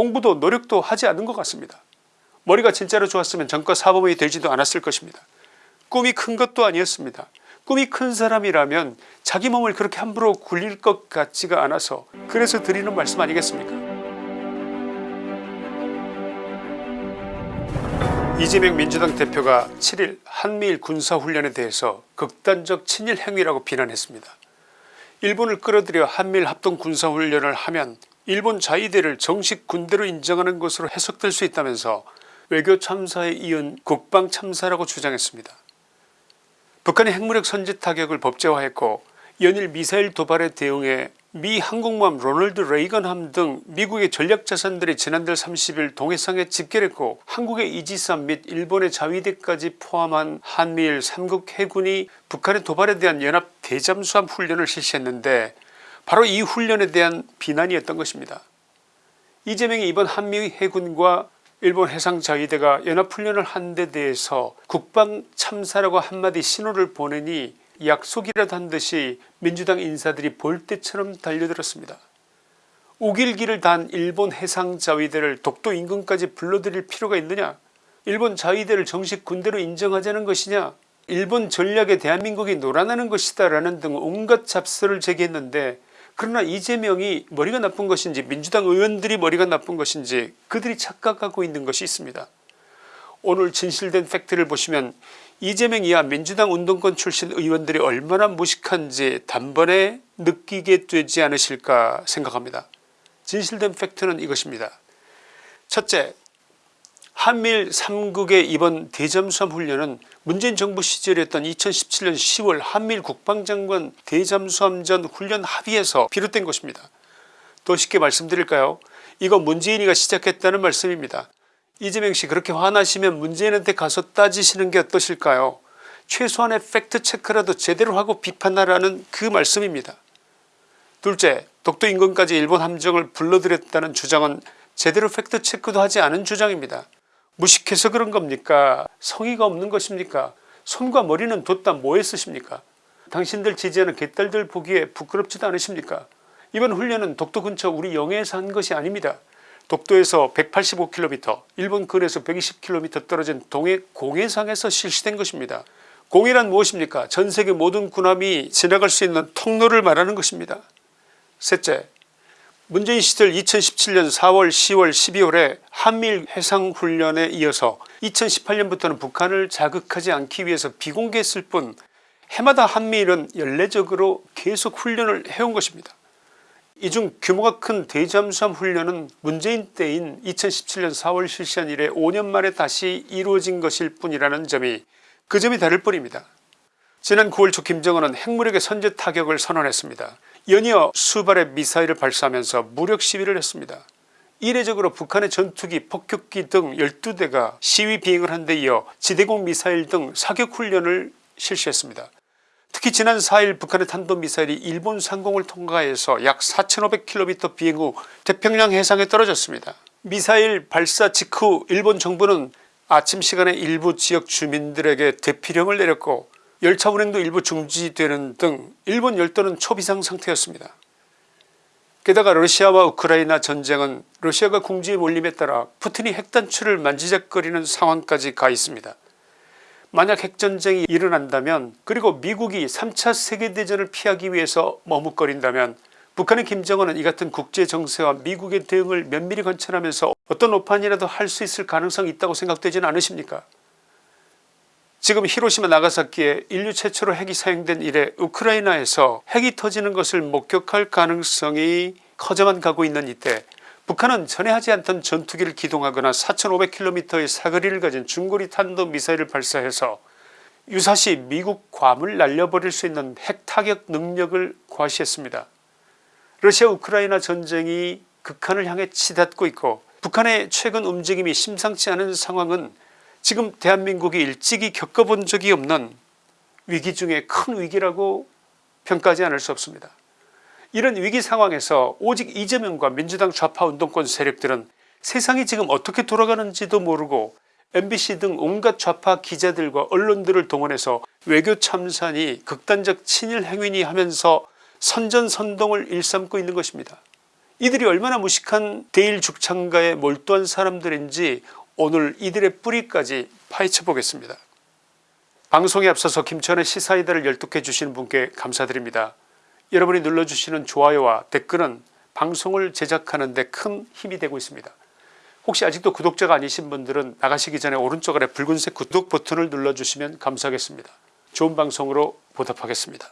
공부도 노력도 하지 않은 것 같습니다. 머리가 진짜로 좋았으면 전과 사범이 되지도 않았을 것입니다. 꿈이 큰 것도 아니었습니다. 꿈이 큰 사람이라면 자기 몸을 그렇게 함부로 굴릴 것 같지가 않아서 그래서 드리는 말씀 아니겠습니까 이재명 민주당 대표가 7일 한미일 군사훈련에 대해서 극단적 친일 행위라고 비난했습니다. 일본을 끌어들여 한미일 합동 군사훈련을 하면 일본 자위대를 정식 군대로 인정하는 것으로 해석될 수 있다면서 외교 참사에 이은 국방 참사라고 주장했습니다. 북한의 핵무력 선제 타격을 법제화했고 연일 미사일 도발에 대응해 미 항공모함 로널드 레이건함 등 미국의 전략자산들이 지난달 30일 동해상에 집결했고 한국의 이지산 및 일본의 자위대까지 포함한 한미일 3국 해군이 북한의 도발에 대한 연합 대잠수함 훈련을 실시했는데 바로 이 훈련에 대한 비난이었던 것입니다. 이재명이 이번 한미 해군과 일본 해상자위대가 연합훈련을 한 데 대해서 국방 참사라고 한마디 신호를 보내니 약속이라도 한 듯이 민주당 인사들이 볼때처럼 달려들었습니다. 우길기를 단 일본 해상자위대를 독도 인근까지 불러들일 필요가 있느냐 일본 자위대를 정식 군대로 인정하자는 것이냐 일본 전략에 대한민국이 놀아나는 것이다 라는 등 온갖 잡설을 제기했는데 그러나 이재명이 머리가 나쁜 것인지 민주당 의원들이 머리가 나쁜 것인지 그들이 착각하고 있는 것이 있습니다. 오늘 진실된 팩트를 보시면 이재명 이하 민주당 운동권 출신 의원들이 얼마나 무식한지 단번에 느끼게 되지 않으실까 생각합니다. 진실된 팩트는 이것입니다. 첫째 한미일 3국의 이번 대잠수함 훈련은 문재인 정부 시절이었던 2017년 10월 한미일 국방장관 대잠수함전 훈련 합의에서 비롯된 것입니다. 더 쉽게 말씀드릴까요 이거 문재인이가 시작했다는 말씀입니다. 이재명씨 그렇게 화나시면 문재인한테 가서 따지시는 게 어떠실까요 최소한의 팩트체크라도 제대로 하고 비판하라는 그 말씀입니다. 둘째 독도 인근까지 일본 함정을 불러들였다는 주장은 제대로 팩트체크도 하지 않은 주장입니다. 무식해서 그런 겁니까 성의가 없는 것입니까 손과 머리는 뒀다 뭐에 쓰십니까 당신들 지지하는 개딸들 보기에 부끄럽지도 않으십니까 이번 훈련은 독도 근처 우리 영해에서 한 것이 아닙니다. 독도에서 185km 일본 근에서 120km 떨어진 동해 공해상에서 실시된 것입니다. 공해란 무엇입니까 전세계 모든 군함이 지나갈 수 있는 통로를 말하는 것입니다. 셋째 문재인 시절 2017년 4월 10월 12월에 한미일 해상훈련에 이어서 2018년부터는 북한을 자극하지 않기 위해서 비공개했을 뿐 해마다 한미일은 연례적으로 계속 훈련을 해온 것입니다. 이 중 규모가 큰 대잠수함 훈련은 문재인 때인 2017년 4월 실시한 이래 5년 만에 다시 이루어진 것일 뿐이라는 점이 그 점이 다를 뿐입니다. 지난 9월 초 김정은은 핵무력의 선제 타격을 선언했습니다. 연이어 수발의 미사일을 발사하면서 무력 시위를 했습니다. 이례적으로 북한의 전투기 폭격기 등 12대가 시위 비행을 한 데 이어 지대공 미사일 등 사격훈련을 실시했습니다. 특히 지난 4일 북한의 탄도미사일이 일본 상공을 통과해서 약 4500km 비행 후 태평양 해상에 떨어졌습니다. 미사일 발사 직후 일본 정부는 아침 시간에 일부 지역 주민들에게 대피령을 내렸고 열차 운행도 일부 중지되는 등 일본 열도는 초비상 상태였습니다. 게다가 러시아와 우크라이나 전쟁은 러시아가 궁지에 몰림에 따라 푸틴이 핵단추를 만지작거리는 상황까지 가 있습니다. 만약 핵전쟁이 일어난다면 그리고 미국이 3차 세계대전을 피하기 위해서 머뭇거린다면 북한의 김정은은 이 같은 국제정세와 미국의 대응을 면밀히 관찰하면서 어떤 오판이라도 할 수 있을 가능성이 있다고 생각되지는 않으십니까 지금 히로시마 나가사키에 인류 최초로 핵이 사용된 이래 우크라이나에서 핵이 터지는 것을 목격할 가능성이 커져만 가고 있는 이때 북한은 전에 하지 않던 전투기를 기동하거나 4500km의 사거리를 가진 중거리 탄도미사일을 발사해서 유사시 미국 괌을 날려버릴 수 있는 핵타격 능력을 과시했습니다. 러시아 우크라이나 전쟁이 극한을 향해 치닫고 있고 북한의 최근 움직임이 심상치 않은 상황은 지금 대한민국이 일찍이 겪어본 적이 없는 위기 중에 큰 위기라고 평가하지 않을 수 없습니다. 이런 위기 상황에서 오직 이재명과 민주당 좌파 운동권 세력들은 세상이 지금 어떻게 돌아가는지도 모르고 mbc 등 온갖 좌파 기자들과 언론들을 동원해서 외교 참산이 극단적 친일 행위니 하면서 선전선동을 일삼고 있는 것입니다. 이들이 얼마나 무식한 대일 죽창가에 몰두한 사람들인지 오늘 이들의 뿌리까지 파헤쳐 보겠습니다. 방송에 앞서서 김천의 시사이다를 열독해 주시는 분께 감사드립니다. 여러분이 눌러주시는 좋아요와 댓글은 방송을 제작하는 데 큰 힘이 되고 있습니다. 혹시 아직도 구독자가 아니신 분들은 나가시기 전에 오른쪽 아래 붉은색 구독 버튼을 눌러주시면 감사하겠습니다. 좋은 방송으로 보답하겠습니다.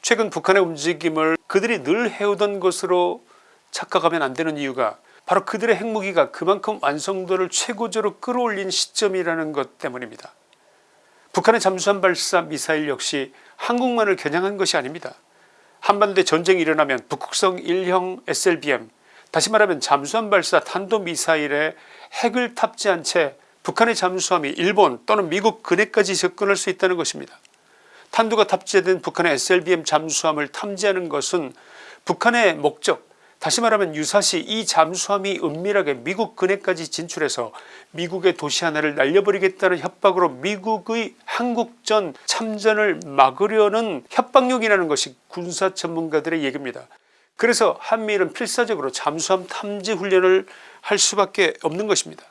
최근 북한의 움직임을 그들이 늘 해오던 것으로 착각하면 안 되는 이유가 바로 그들의 핵무기가 그만큼 완성도를 최고조로 끌어올린 시점이라는 것 때문입니다. 북한의 잠수함 발사 미사일 역시 한국만을 겨냥한 것이 아닙니다. 한반도에 전쟁이 일어나면 북극성 1형 SLBM 다시 말하면 잠수함 발사 탄도미사일에 핵을 탑재한 채 북한의 잠수함이 일본 또는 미국 근해까지 접근할 수 있다는 것입니다. 탄두가 탑재된 북한의 SLBM 잠수함을 탐지하는 것은 북한의 목적 다시 말하면 유사시 이 잠수함이 은밀하게 미국 근해까지 진출해서 미국의 도시 하나를 날려버리겠다는 협박으로 미국의 한국전 참전을 막으려는 협박용이라는 것이 군사 전문가들의 얘기입니다. 그래서 한미일은 필사적으로 잠수함 탐지 훈련을 할 수밖에 없는 것입니다.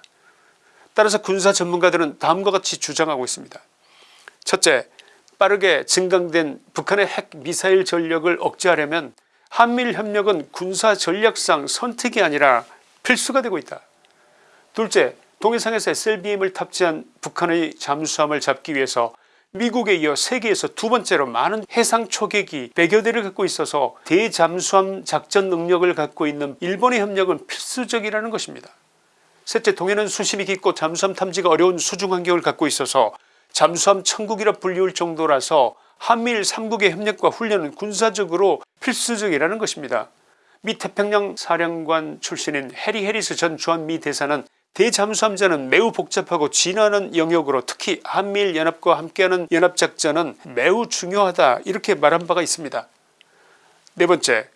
따라서 군사 전문가들은 다음과 같이 주장하고 있습니다. 첫째 빠르게 증강된 북한의 핵 미사일 전력을 억제하려면 한미일 협력은 군사 전략상 선택이 아니라 필수가 되고 있다. 둘째 동해상에서 SLBM을 탑재한 북한의 잠수함을 잡기 위해서 미국에 이어 세계에서 두 번째로 많은 해상 초계기 100여 대를 갖고 있어서 대잠수함 작전 능력을 갖고 있는 일본의 협력은 필수적이라는 것입니다. 셋째 동해는 수심이 깊고 잠수함 탐지가 어려운 수중 환경을 갖고 있어서 잠수함 천국이라 불리울 정도라서 한미일 3국의 협력과 훈련은 군사적으로 필수적이라는 것입니다. 미 태평양 사령관 출신인 해리 해리스 전 주한미 대사는 대잠수함전은 매우 복잡하고 진화하는 영역으로 특히 한미일 연합과 함께하는 연합작전은 매우 중요하다 이렇게 말한 바가 있습니다. 네 번째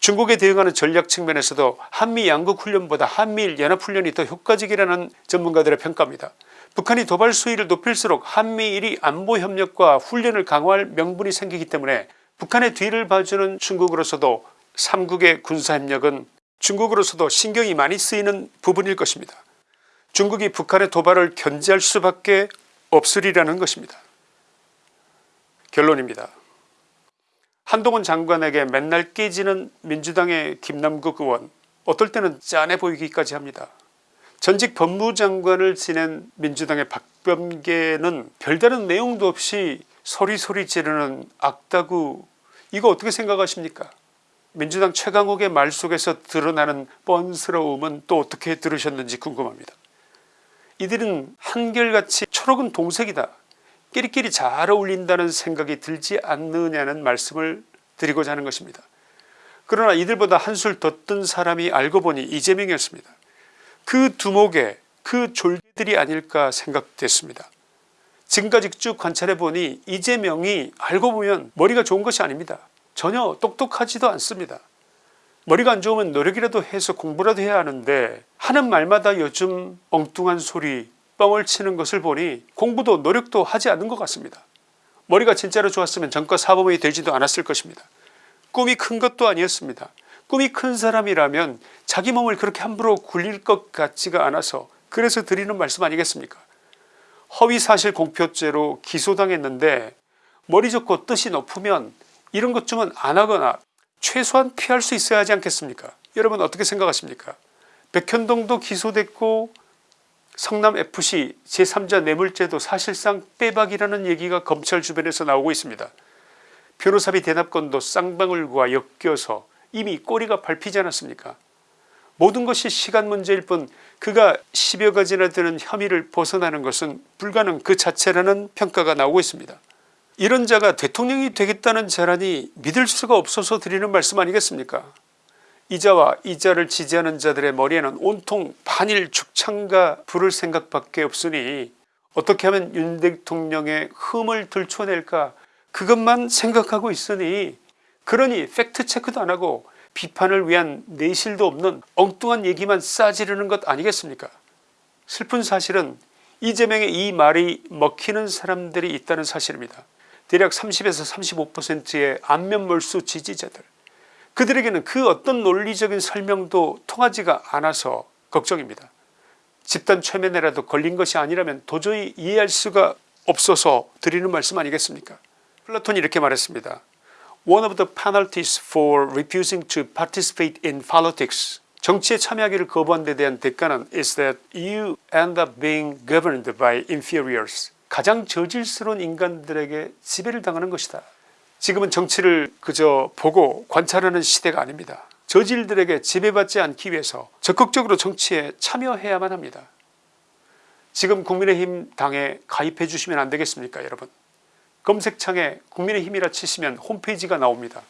중국에 대응하는 전략 측면에서도 한미 양국 훈련보다 한미일 연합훈련이 더 효과적이라는 전문가들의 평가입니다. 북한이 도발 수위를 높일수록 한미일이 안보협력과 훈련을 강화할 명분이 생기기 때문에 북한의 뒤를 봐주는 중국으로서도 3국의 군사협력은 중국으로서도 신경이 많이 쓰이는 부분일 것입니다. 중국이 북한의 도발을 견제할 수밖에 없으리라는 것입니다. 결론입니다. 한동훈 장관에게 맨날 깨지는 민주당의 김남국 의원 어떨 때는 짠해 보이기까지 합니다. 전직 법무장관을 지낸 민주당의 박범계는 별다른 내용도 없이 소리소리 지르는 악다구 이거 어떻게 생각하십니까 민주당 최강욱의 말 속에서 드러나는 뻔스러움은 또 어떻게 들으셨는지 궁금합니다. 이들은 한결같이 초록은 동색이다 끼리끼리 잘 어울린다는 생각이 들지 않느냐는 말씀을 드리고자 하는 것입니다. 그러나 이들보다 한술 더 뜬 사람이 알고 보니 이재명이었습니다. 그 두목에 그 졸개들이 아닐까 생각됐습니다. 지금까지 쭉 관찰해 보니 이재명이 알고 보면 머리가 좋은 것이 아닙니다. 전혀 똑똑하지도 않습니다. 머리가 안 좋으면 노력이라도 해서 공부라도 해야 하는데 하는 말마다 요즘 엉뚱한 소리 뻥을 치는 것을 보니 공부도 노력도 하지 않는 것 같습니다. 머리가 진짜로 좋았으면 전과 사범이 되지도 않았을 것입니다. 꿈이 큰 것도 아니었습니다. 꿈이 큰 사람이라면 자기 몸을 그렇게 함부로 굴릴 것 같지가 않아서 그래서 드리는 말씀 아니겠습니까 허위사실 공표죄로 기소당했는데 머리 좋고 뜻이 높으면 이런 것 좀은 안하거나 최소한 피할 수 있어야 하지 않겠습니까 여러분 어떻게 생각하십니까 백현동도 기소됐고 성남FC 제3자 뇌물죄도 사실상 빼박이라는 얘기가 검찰 주변에서 나오고 있습니다. 변호사비 대납권도 쌍방울과 엮여서 이미 꼬리가 밟히지 않았습니까 모든 것이 시간 문제일 뿐 그가 10여 가지나 되는 혐의를 벗어나는 것은 불가능 그 자체라는 평가가 나오고 있습니다. 이런 자가 대통령이 되겠다는 자라니 믿을 수가 없어서 드리는 말씀 아니겠습니까 이자와 이자를 지지하는 자들의 머리에는 온통 반일 죽창가 부를 생각밖에 없으니 어떻게 하면 윤 대통령의 흠을 들춰낼까? 그것만 생각하고 있으니 그러니 팩트체크도 안하고 비판을 위한 내실도 없는 엉뚱한 얘기만 싸지르는 것 아니겠습니까? 슬픈 사실은 이재명의 이 말이 먹히는 사람들이 있다는 사실입니다. 대략 30에서 35%의 안면몰수 지지자들 그들에게는 그 어떤 논리적인 설명도 통하지가 않아서 걱정입니다. 집단 최면에라도 걸린 것이 아니라면 도저히 이해할 수가 없어서 드리는 말씀 아니겠습니까 플라톤이 이렇게 말했습니다. One of the penalties for refusing to participate in politics 정치에 참여하기를 거부한 데 대한 대가는 is that you end up being governed by inferiors 가장 저질스러운 인간들에게 지배를 당하는 것이다. 지금은 정치를 그저 보고 관찰하는 시대가 아닙니다. 저질들에게 지배받지 않기 위해서 적극적으로 정치에 참여해야만 합니다. 지금 국민의힘 당에 가입해 주시면 안되겠습니까 여러분 검색창에 국민의힘이라 치시면 홈페이지가 나옵니다.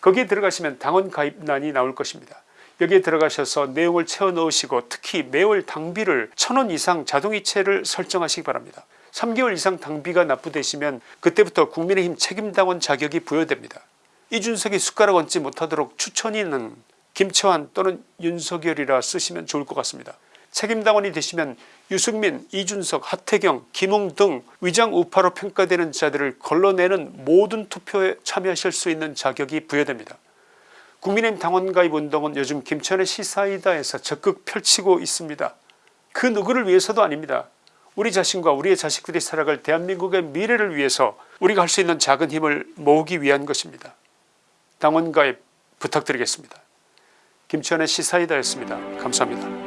거기에 들어가시면 당원 가입란이 나올 것입니다. 여기에 들어가셔서 내용을 채워 넣으시고 특히 매월 당비를 천 원 이상 자동이체를 설정하시기 바랍니다. 3개월 이상 당비가 납부되시면 그때부터 국민의힘 책임당원 자격이 부여됩니다. 이준석이 숟가락 얹지 못하도록 추천인은 김처한 또는 윤석열이라 쓰시면 좋을 것 같습니다. 책임당원이 되시면 유승민, 이준석, 하태경, 김웅 등 위장 우파로 평가되는 자들을 걸러내는 모든 투표에 참여하실 수 있는 자격이 부여됩니다. 국민의힘 당원 가입 운동은 요즘 김천의 시사이다에서 적극 펼치고 있습니다. 그 누구를 위해서도 아닙니다. 우리 자신과 우리의 자식들이 살아갈 대한민국의 미래를 위해서 우리가 할 수 있는 작은 힘을 모으기 위한 것입니다. 당원가입 부탁드리겠습니다. 김치환의 시사이다였습니다. 감사합니다.